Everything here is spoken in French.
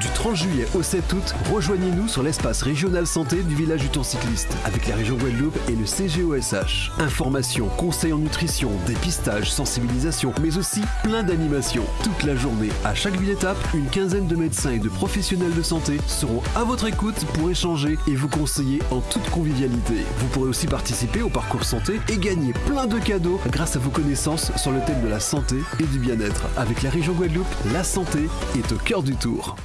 Du 30 juillet au 7 août, rejoignez-nous sur l'espace régional santé du village du Tour Cycliste avec la région Guadeloupe et le CGOSH. Informations, conseils en nutrition, dépistage, sensibilisation, mais aussi plein d'animations. Toute la journée, à chaque ville étape, une quinzaine de médecins et de professionnels de santé seront à votre écoute pour échanger et vous conseiller en toute convivialité. Vous pourrez aussi participer au parcours santé et gagner plein de cadeaux grâce à vos connaissances sur le thème de la santé et du bien-être. Avec la région Guadeloupe, la santé est au cœur du tour.